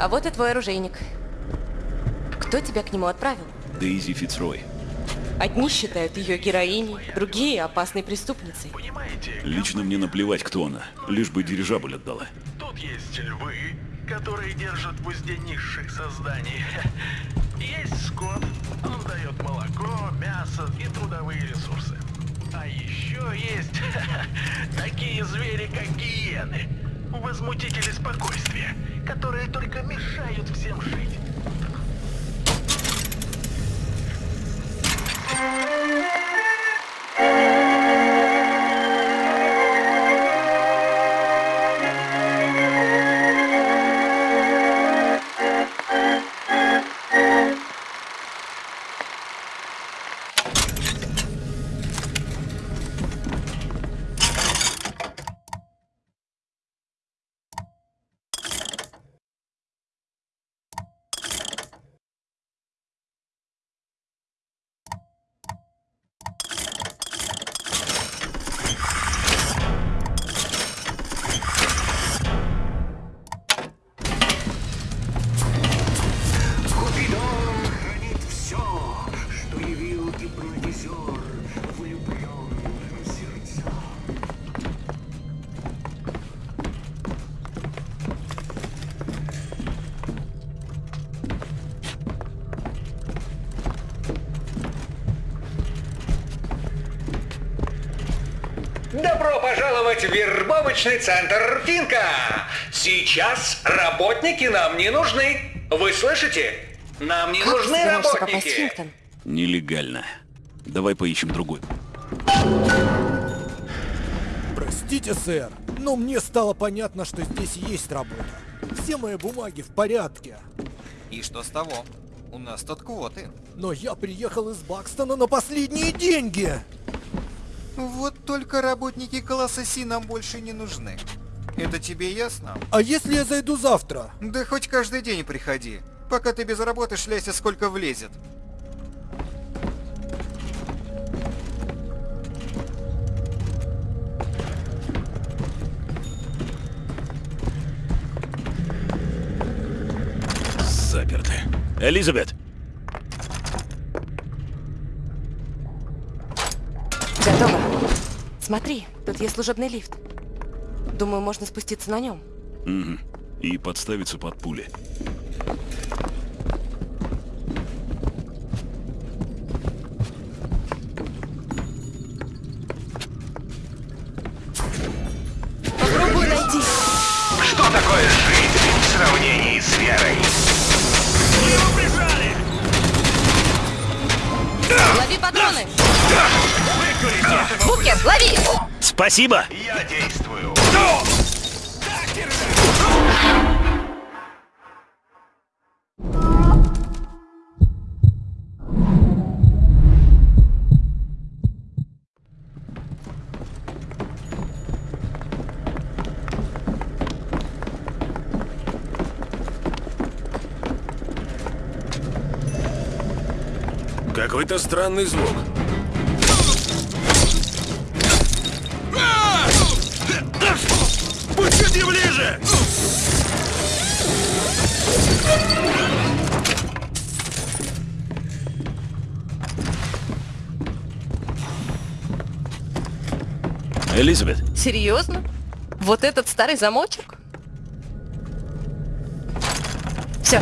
А вот и твой оружейник. Кто тебя к нему отправил? Дейзи Фицрой. Одни считают ее героиней, другие опасной преступницей. Понимаете? Лично мне наплевать, кто она, лишь бы дирижабль отдала. Тут есть львы, которые держат в узде низших созданий. Есть скот, он дает молоко, мясо и трудовые ресурсы. А еще есть такие звери, как гиены. Возмутители спокойствия, которые только мешают всем жить. Вербовочный центр Финка! Сейчас работники нам не нужны. Вы слышите? Нам не Как нужны работники. Нелегально. Давай поищем другой. Простите, сэр, но мне стало понятно, что здесь есть работа. Все мои бумаги в порядке. И что с того? У нас тут квоты. Но я приехал из Бакстона на последние деньги. Вот только работники класса Си нам больше не нужны. Это тебе ясно? А если я зайду завтра? Да хоть каждый день приходи. Пока ты без работы шляйся сколько влезет. Заперты. Элизабет! Готово. Смотри, тут есть служебный лифт. Думаю, можно спуститься на нем. Мгм. И подставиться под пули. Спасибо! Я действую. Какой-то странный звук. Элизабет, Серьезно? Вот этот старый замочек? Все.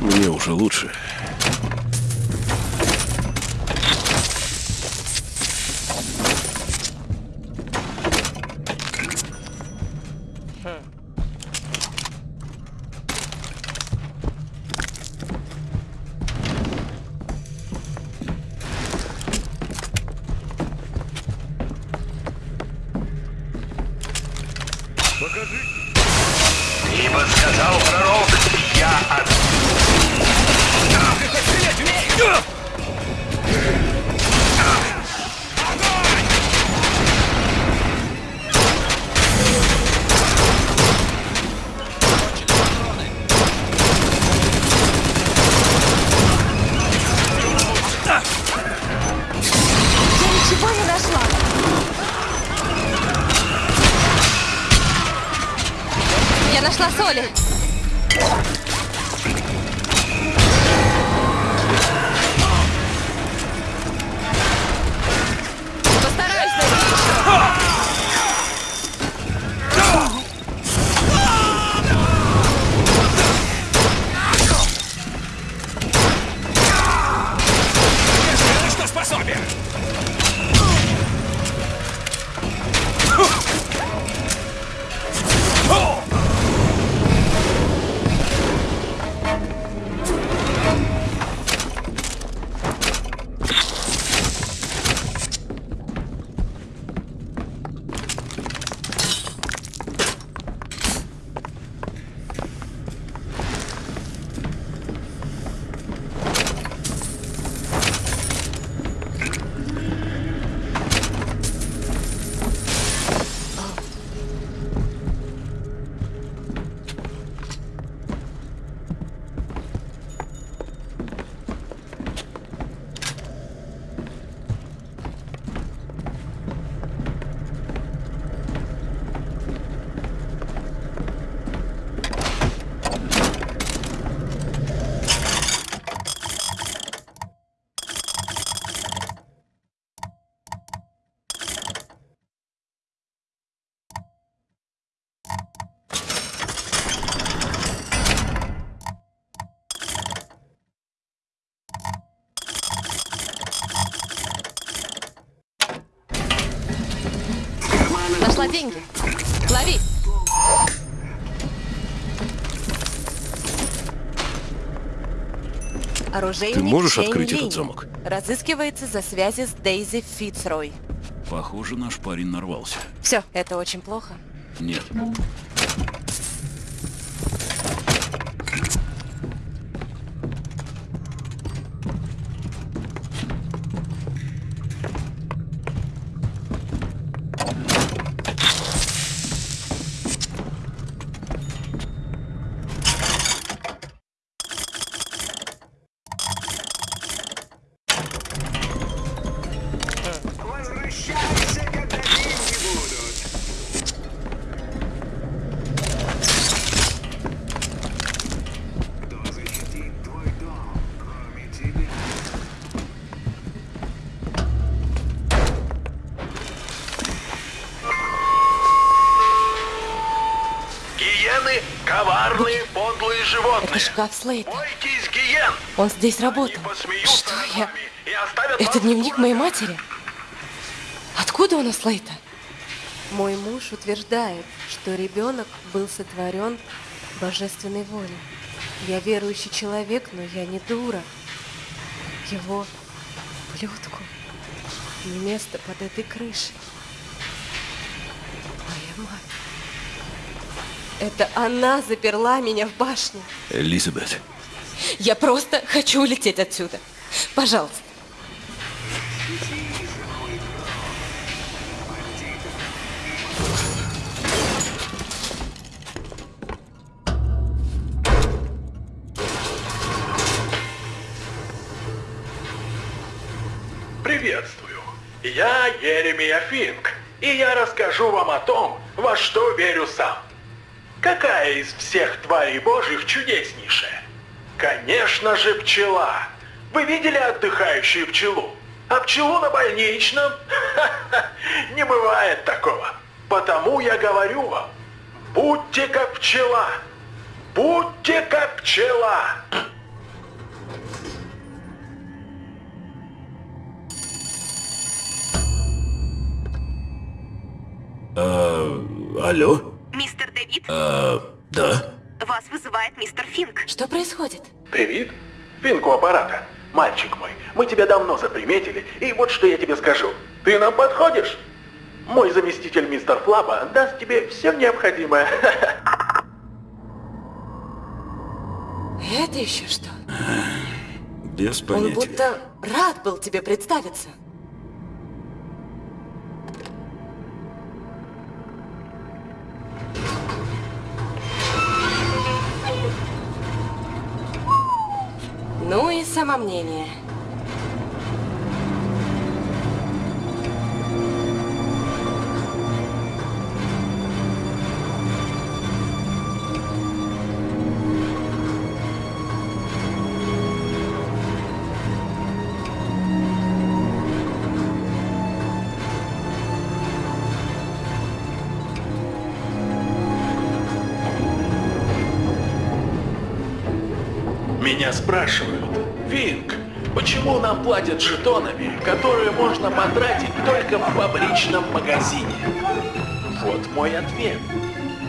мне уже лучше. Деньги. Лови. Оружейник Ты можешь Чейн открыть этот Линь. замок? Разыскивается за связи с Дейзи Фицрой. Похоже, наш парень нарвался. Все, это очень плохо. Нет. Шкаф Слейта. Он здесь работал. Что я... Это дневник моей матери? Откуда у нас Лейта? Мой муж утверждает, что ребенок был сотворен божественной волей. Я верующий человек, но я не дура. Его ублюдку не место под этой крышей. Это она заперла меня в башне. Элизабет, Я просто хочу улететь отсюда. Пожалуйста. Приветствую. Я Еремия Финк, и я расскажу вам о том, во что верю сам. Какая из всех тварей божьих чудеснейшая? Конечно же пчела. Вы видели отдыхающую пчелу? А пчелу на больничном? Не бывает такого. Потому я говорю вам, будьте как пчела. Будьте как пчела. алло? Мистер Дэвид, А, да? вас вызывает мистер Финк. Что происходит? Привет. Финку аппарата. Мальчик мой, мы тебя давно заприметили, и вот что я тебе скажу. Ты нам подходишь? Мой заместитель мистер Флаба даст тебе все необходимое. Это еще что? Без Он понятия. будто рад был тебе представиться. Ну и самомнение. спрашивают. Финк, почему нам платят жетонами, которые можно потратить только в фабричном магазине? Вот мой ответ.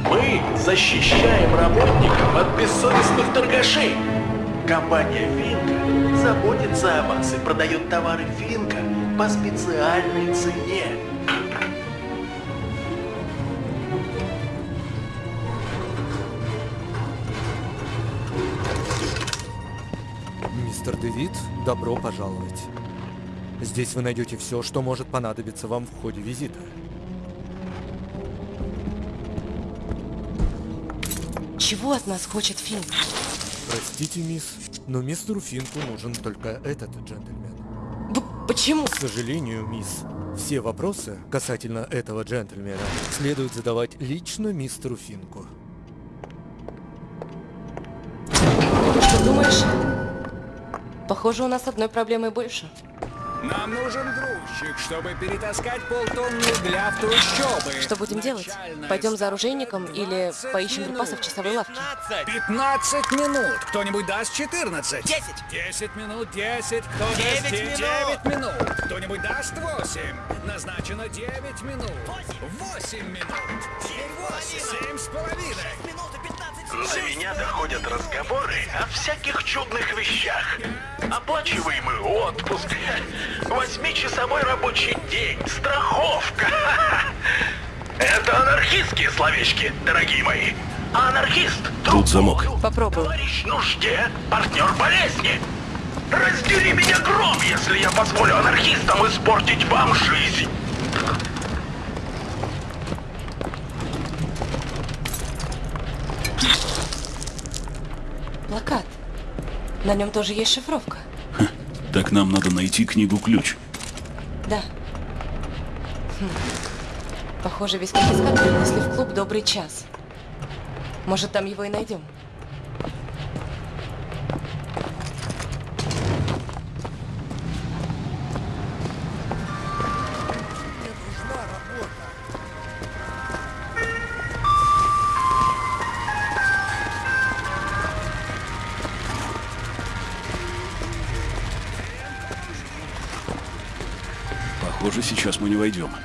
Мы защищаем работников от бессовестных торгашей. Компания Финка заботится о вас и продает товары Финка по специальной цене. Добро пожаловать. Здесь вы найдете все, что может понадобиться вам в ходе визита. Чего от нас хочет Финк? Простите, мисс, но мистеру Финку нужен только этот джентльмен. П- Почему? К сожалению, мисс, все вопросы касательно этого джентльмена следует задавать лично мистеру Финку. Что думаешь? Похоже, у нас одной проблемы больше. Нам нужен грузчик, чтобы перетаскать полтонны угля в трущобы. Что будем делать? Пойдем за оружейником или поищем припасы в часовой лавке? 15 минут. Кто-нибудь даст 14? 10. 10 минут, 10. Кто даст 9 9 минут. Кто-нибудь даст 8. Назначено 9 минут. 8 минут. Теперь 8. 7 с половиной. До меня доходят разговоры о всяких чудных вещах. Оплачиваемый отпуск, восьмичасовой рабочий день, страховка. Это анархистские словечки, дорогие мои. Анархист — Тут замок. Попробуй. Товарищ нужде, партнер болезни. Раздери меня гром, если я позволю анархистам испортить вам жизнь. Плакат. На нем тоже есть шифровка. Так нам надо найти книгу-ключ. Да. Хм. Похоже, весь конфискат принесли в клуб «Добрый час». Может, там его и найдем. Войдем.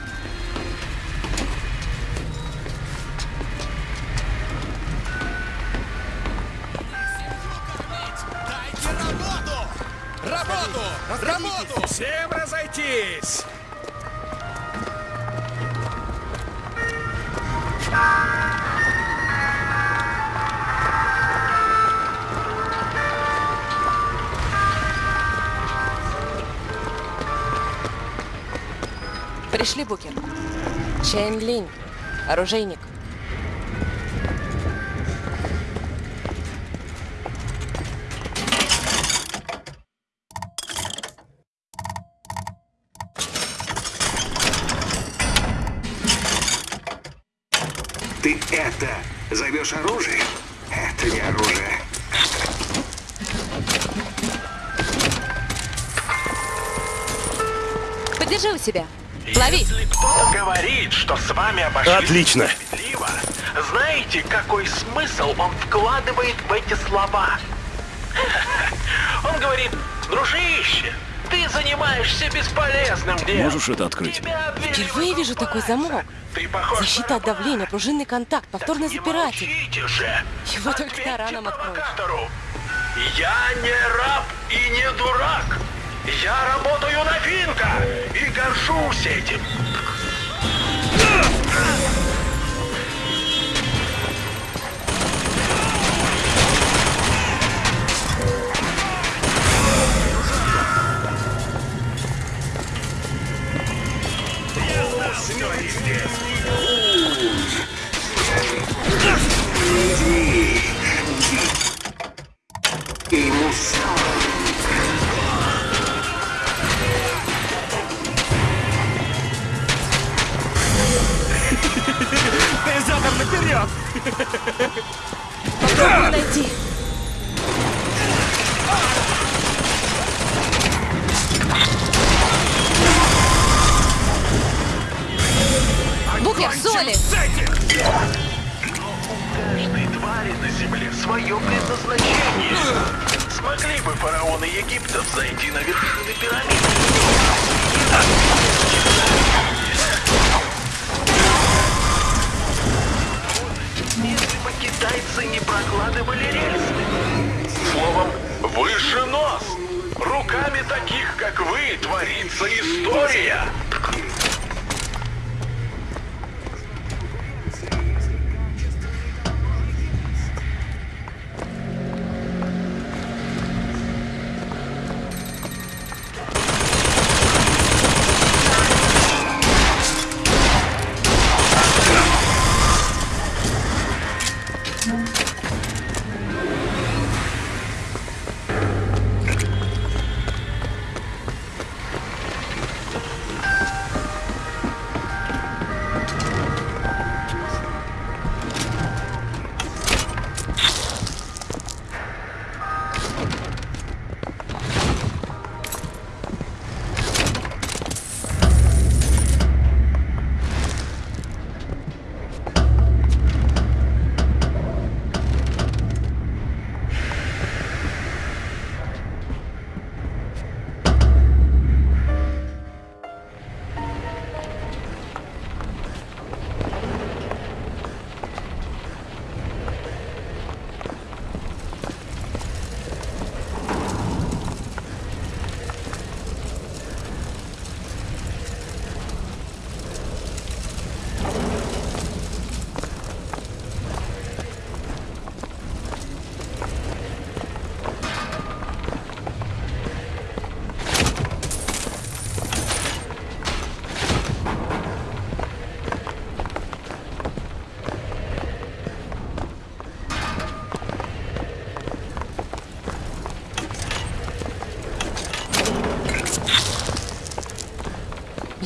Оружейник. Ты это зовешь оружие? Это не оружие. Подержи у себя. Лови. Если кто-то говорит, что с вами обошлись Отлично. знаете, какой смысл он вкладывает в эти слова? Он говорит, дружище, ты занимаешься бесполезным делом. Можешь это открыть? Впервые вижу такой замок. Ты похож Защита от давления, пружинный контакт, повторный запиратель. Его только тараном откроешь. Я не раб и не дурак. Я работаю на Финка и горжусь этим. Попробуй найти. Букер, соли! каждой твари на Земле свое предназначение. Смогли бы фараоны Египта зайти на вершины пирамид? Если бы китайцы не прокладывали рельсы. Словом, выше нос. Руками таких, как вы, творится история.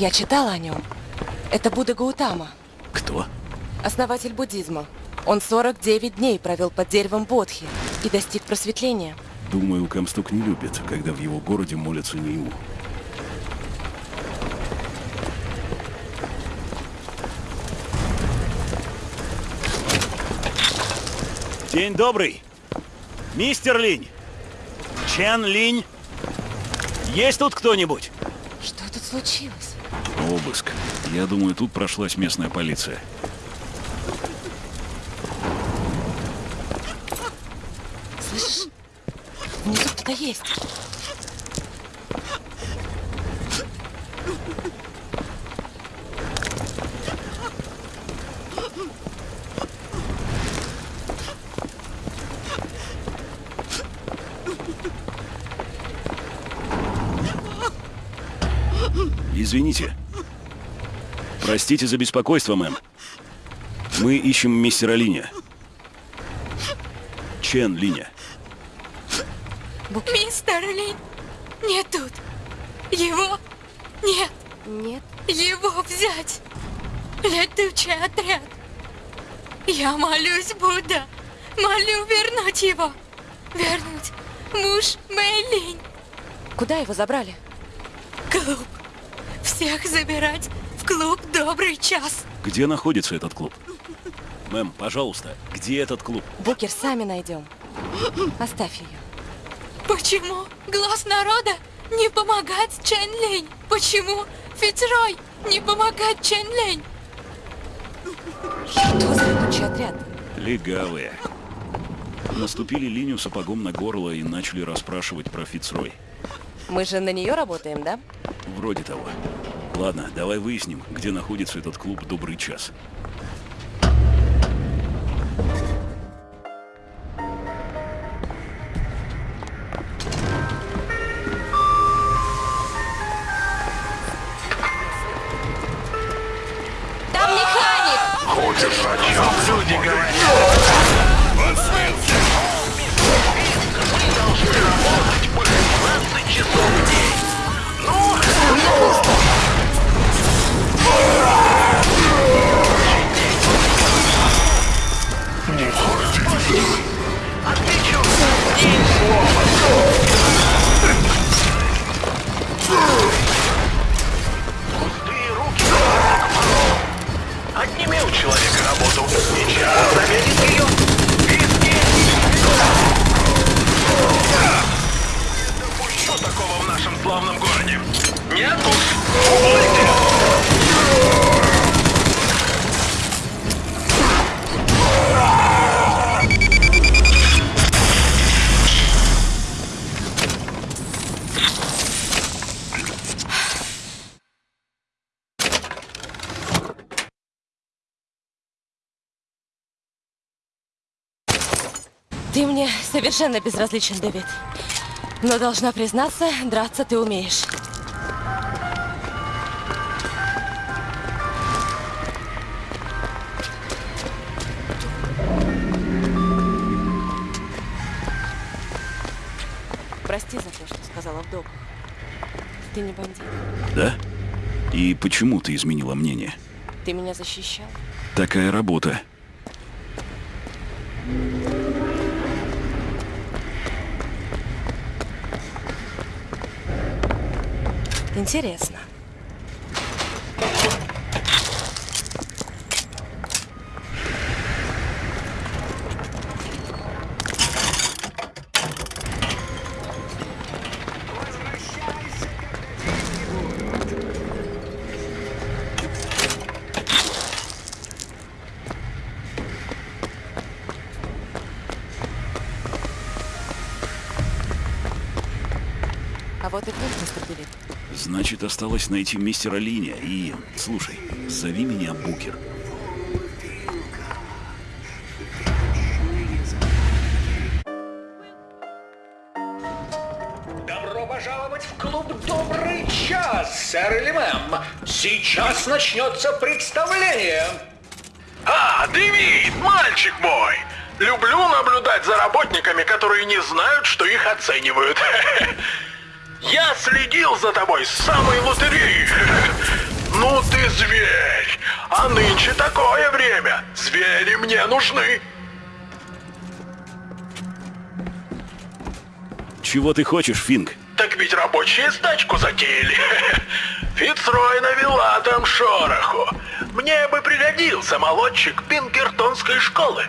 Я читала о нем. Это Будда Гаутама, Кто? основатель буддизма. Он 49 дней провел под деревом Бодхи и достиг просветления. Думаю, Камстук не любит, когда в его городе молятся не ему. День добрый. Мистер Линь. Чен Линь. Есть тут кто-нибудь? Что тут случилось? Обыск. Я думаю, тут прошлась местная полиция. Слышишь? Внизу кто-то есть. Простите за беспокойство, мэм. Мы ищем мистера Линя. Чен Линя. Мистер Лин не тут. Его нет. Нет. Его взять. Летучий отряд. Я молюсь, Будда. Молю вернуть его. Вернуть муж Мэйлинь. Куда его забрали? Клуб. Всех забирать клуб «Добрый час». Где находится этот клуб? Мэм, пожалуйста, где этот клуб? Букер, сами найдем. Оставь ее. Почему глаз народа не помогает Чен Линь? Почему Фицрой не помогает Чен Линь? Что за летучий отряд? Легавые. Наступили линию сапогом на горло и начали расспрашивать про Фицрой. Мы же на нее работаем, да? Вроде того. Ладно, давай выясним, где находится этот клуб «Добрый час». такого в нашем славном городе? Нет уж! Уволь! Совершенно безразличен, Дэвид. Но должна признаться, драться ты умеешь. Прости за то, что сказала в доках. Ты не бандит. Да? И почему ты изменила мнение? Ты меня защищал. Такая работа. Интересно. А вот и Дэвид. Значит, осталось найти мистера Линя и... Слушай, зови меня Букер. Добро пожаловать в клуб «Добрый час», сэр или мэм. Сейчас начнется представление. А, Дэвид, мальчик мой! Люблю наблюдать за работниками, которые не знают, что их оценивают. Я следил за тобой с самой лотереи. Ну ты зверь! А нынче такое время. Звери мне нужны. Чего ты хочешь, Финк? Так ведь рабочие стачку затеяли. Фицрой навела там шороху. Мне бы пригодился молодчик Пинкертонской школы.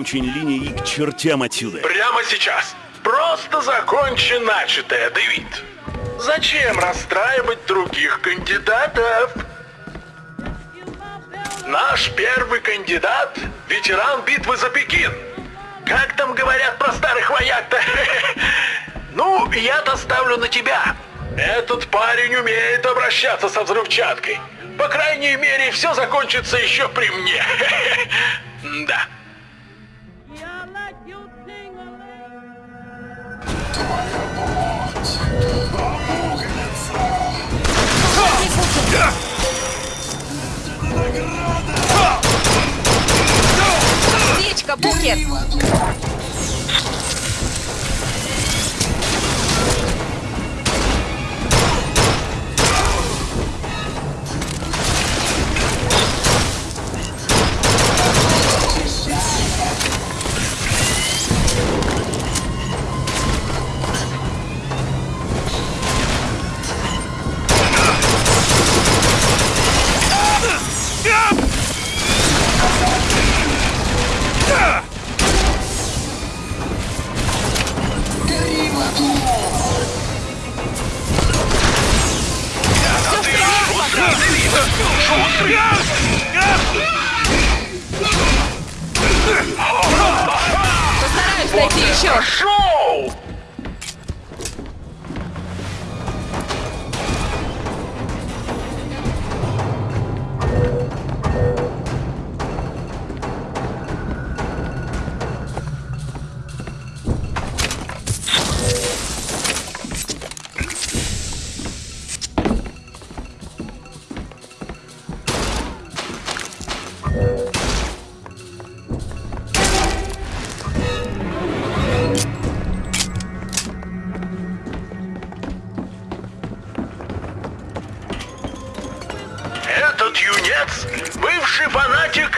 Найдем Чень Линя и к чертям отсюда. Прямо сейчас. Просто закончи начатое, Дэвид. Зачем расстраивать других кандидатов? Наш первый кандидат — ветеран битвы за Пекин. Как там говорят про старых вояк-то? Ну, я-то ставлю на тебя. Этот парень умеет обращаться со взрывчаткой. По крайней мере, все закончится еще при мне. Да. Птичка,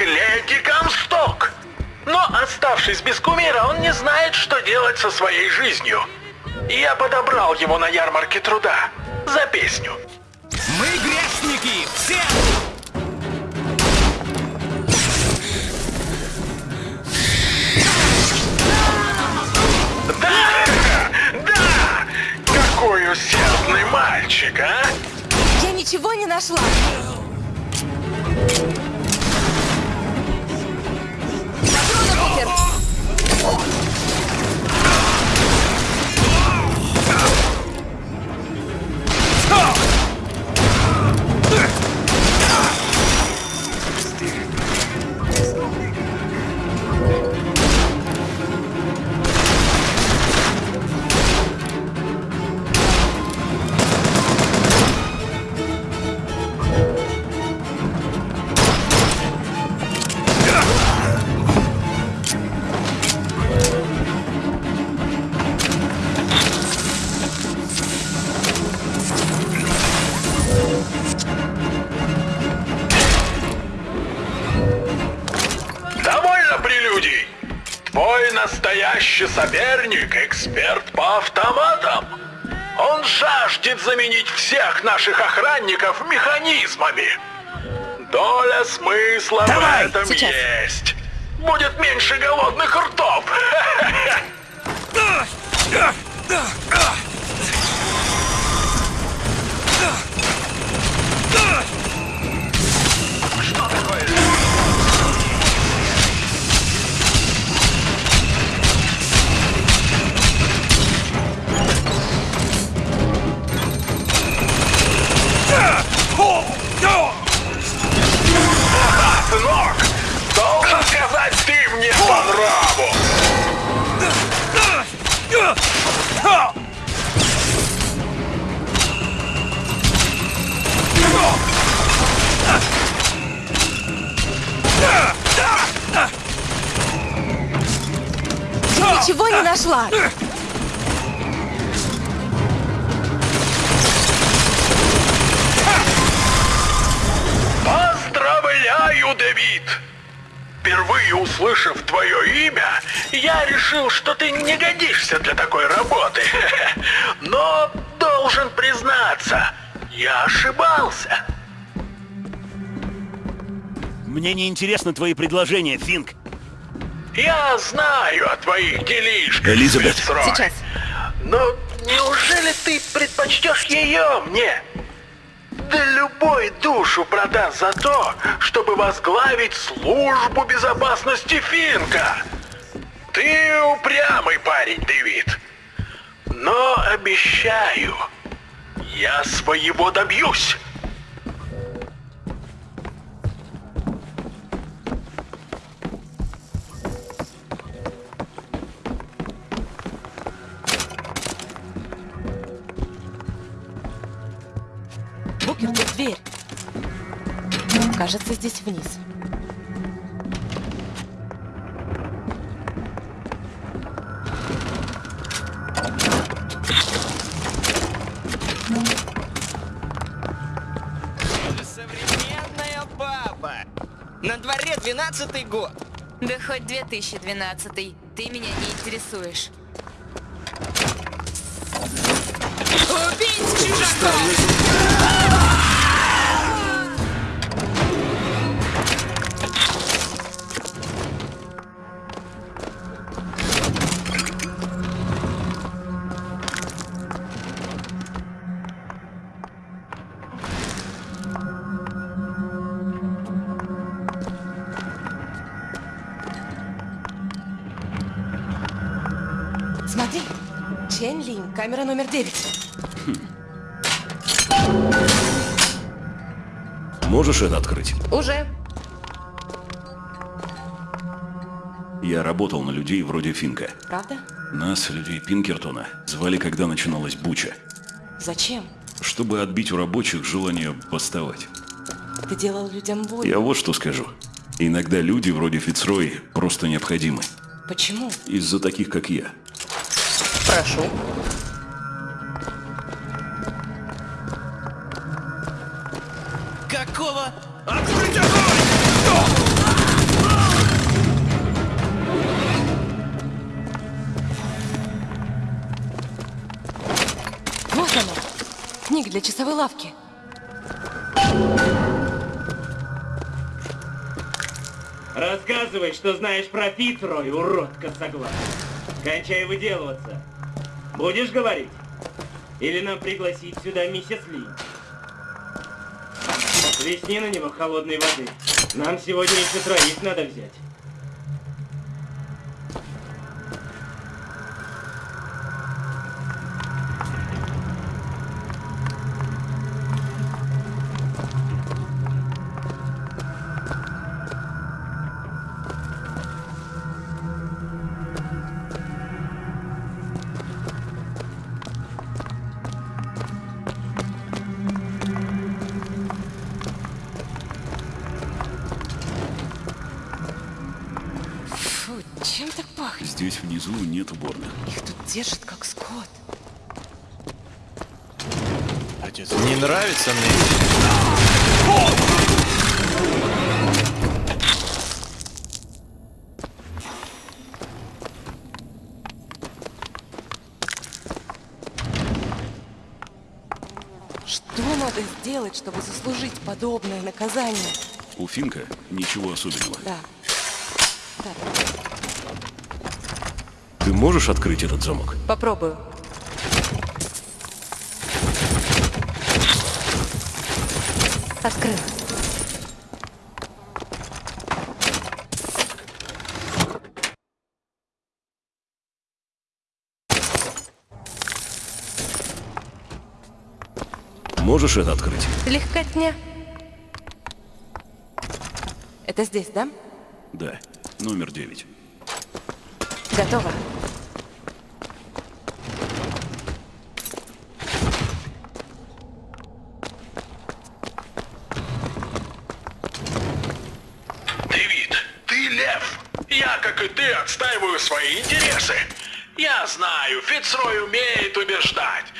Леди Комсток. Но, оставшись без кумира, он не знает, что делать со своей жизнью. Я подобрал его на ярмарке труда за песню. Мы грешники! Все! Да! Да! Какой усердный мальчик, а? Я ничего не нашла. Настоящий соперник — эксперт по автоматам. Он жаждет заменить всех наших охранников механизмами. Доля смысла Давай, в этом сейчас. есть. Будет меньше голодных ртов. ничего не нашла. Поздравляю, Дэвид! Впервые услышав твое имя, я решил, что ты не годишься для такой работы. Но должен признаться, я ошибался. Мне не интересны твои предложения, Финк. Я знаю о твоих делишках, Элизабет. Фицрой. Сейчас. Но неужели ты предпочтешь ее мне? Да любой душу продаст за то, чтобы возглавить службу безопасности Финка. Ты упрямый парень, Дэвид. Но обещаю, я своего добьюсь. Тут дверь. Кажется, здесь вниз. Современная баба! На дворе 12 год! Да хоть 2012 ты меня не интересуешь. Убить чужака! Камера номер 9. Можешь это открыть? Уже. Я работал на людей вроде Финка. Правда? Нас, людей Пинкертона, звали, когда начиналась буча. Зачем? Чтобы отбить у рабочих желание восставать. Ты делал людям боль. Я вот что скажу. Иногда люди вроде Фицрой просто необходимы. Почему? Из-за таких, как я. Прошу. Для часовой лавки. Рассказывай, что знаешь про Фицрой, урод косоглаз. Кончай выделываться. Будешь говорить? Или нам пригласить сюда миссис Ли? Плесни на него холодной воды. Нам сегодня еще троих надо взять. Надо сделать, чтобы заслужить подобное наказание? У Финка ничего особенного. Да. Да. Ты можешь открыть этот замок? Попробую. Открыл. Можешь это открыть? Легкотня. Это здесь, да? Да, номер девять. Готово. Дэвид, ты лев. Я, как и ты, отстаиваю свои интересы. Я знаю, Фицрой умеет убеждать,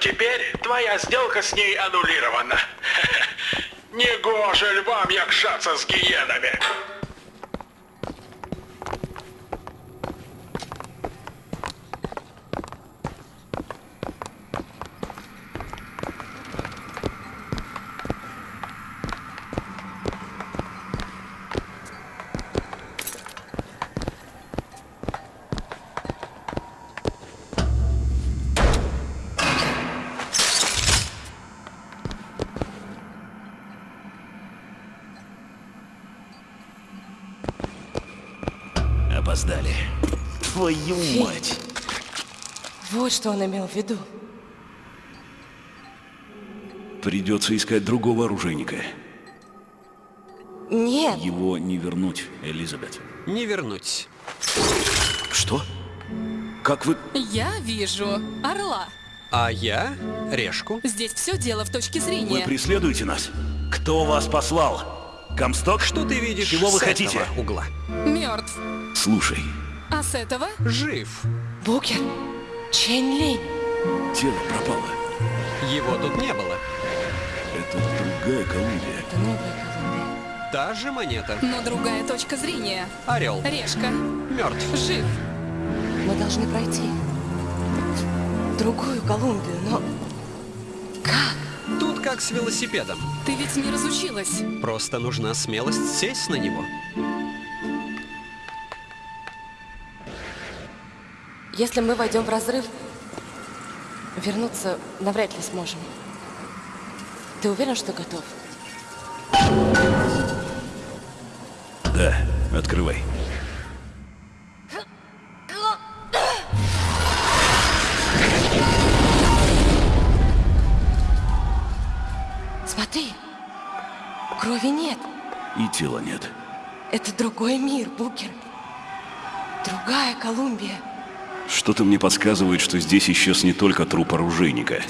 теперь твоя сделка с ней аннулирована. Негоже львам якшаться с гиенами. Опоздали. Твою Фи. мать! Вот что он имел в виду. Придется искать другого оружейника. Нет. Его не вернуть, Элизабет. Не вернуть. Что? Как вы... Я вижу орла. А я решку. Здесь все дело в точке Вы зрения. преследуете нас? Кто вас послал? Комсток? Что ты видишь Чего вы с хотите? угла? Слушай, А с этого? Жив. Букер. Чэнь Линь. тело пропало. Его тут не было. Это другая Колумбия. Это новая Колумбия. Та же монета. Но другая точка зрения. Орел. Решка. Мертв. Жив. Мы должны пройти. Другую Колумбию, но... Тут как с велосипедом. Ты ведь не разучилась. Просто нужна смелость сесть на него. Если мы войдем в разрыв, вернуться навряд ли сможем. Ты уверен, что готов? Да, открывай. Смотри, крови нет. И тела нет. Это другой мир, Букер. Другая Колумбия. Что-то мне подсказывает, что здесь исчез не только труп оружейника.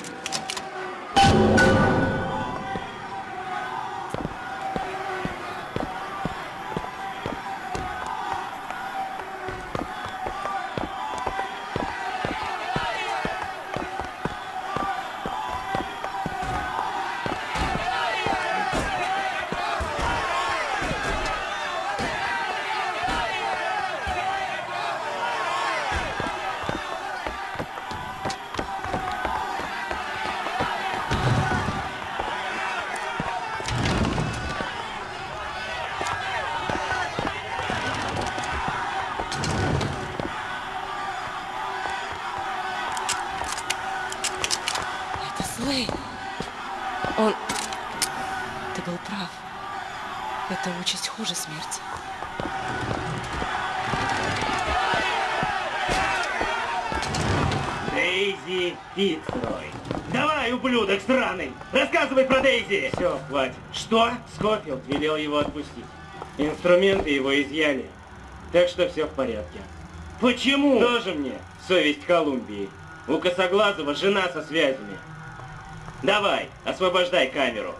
Хуже смерти. Дейзи Фицрой. Давай, ублюдок сраный! Рассказывай про Дейзи! Все, хватит. Что? Скофилд велел его отпустить. Инструменты его изъяли. Так что все в порядке. Почему? Тоже мне совесть Колумбии. У Косоглазого жена со связями. Давай, освобождай камеру.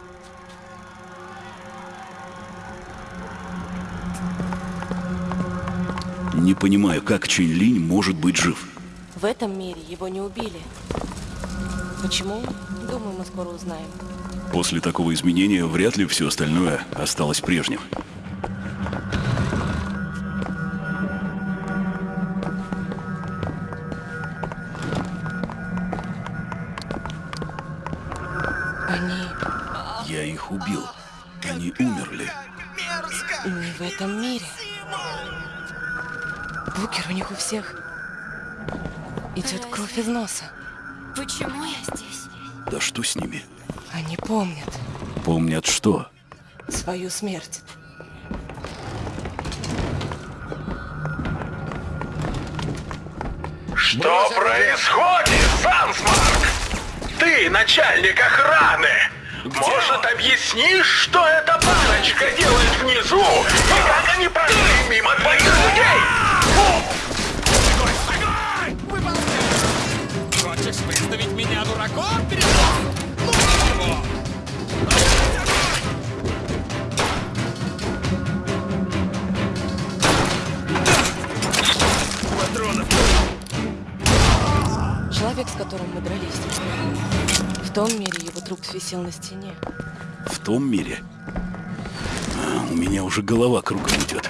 Не понимаю, как Чэнь Линь может быть жив. В этом мире его не убили. Почему? Думаю, мы скоро узнаем. После такого изменения вряд ли все остальное осталось прежним. Они Я их убил. Они умерли. не в этом мире. Букер, у них у всех идет кровь из носа. Почему я здесь? Да что с ними? Они помнят Помнят что? свою смерть. Что происходит, Сансмарк? Ты начальник охраны. Может, объяснишь, что эта парочка делает внизу? И как они прошли мимо твоих людей? Хочешь выставить меня дураком перед? Ну его! Патронов! Человек, с которым мы дрались. В том мире его труп висел на стене. В том мире? А, у меня уже голова кругом идет.